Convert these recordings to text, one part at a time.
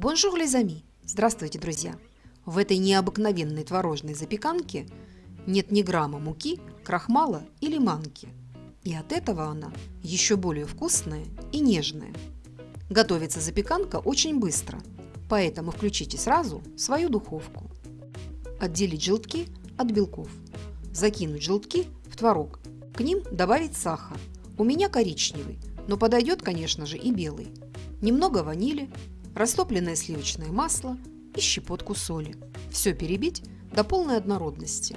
Bonjour les amis! Здравствуйте, друзья! В этой необыкновенной творожной запеканке нет ни грамма муки, крахмала или манки. И от этого она еще более вкусная и нежная. Готовится запеканка очень быстро, поэтому включите сразу свою духовку. Отделить желтки от белков. Закинуть желтки в творог. К ним добавить сахар. У меня коричневый, но подойдет, конечно же, и белый. Немного ванили, растопленное сливочное масло и щепотку соли. Все перебить до полной однородности.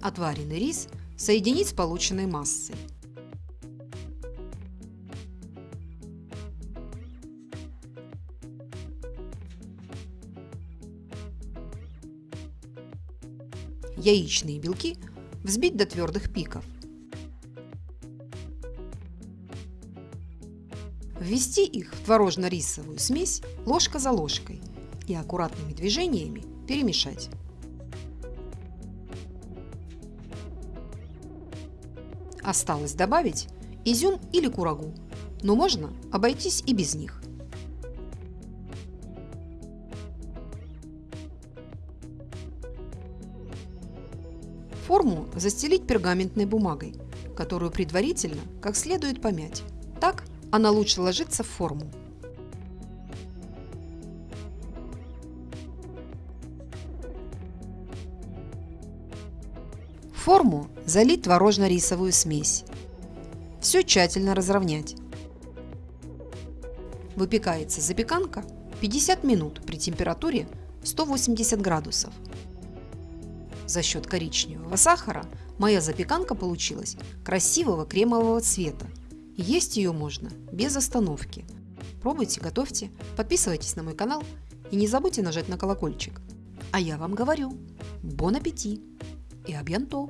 Отваренный рис соединить с полученной массой. Яичные белки взбить до твердых пиков. Ввести их в творожно-рисовую смесь ложка за ложкой и аккуратными движениями перемешать. Осталось добавить изюм или курагу, но можно обойтись и без них. Форму застелить пергаментной бумагой, которую предварительно как следует помять. Так она лучше ложится в форму. Форму залить творожно-рисовую смесь. Все тщательно разровнять. Выпекается запеканка 50 минут при температуре 180 градусов. За счет коричневого сахара моя запеканка получилась красивого кремового цвета. Есть ее можно без остановки. Пробуйте, готовьте, подписывайтесь на мой канал и не забудьте нажать на колокольчик. А я вам говорю, бон аппетит и абьянто!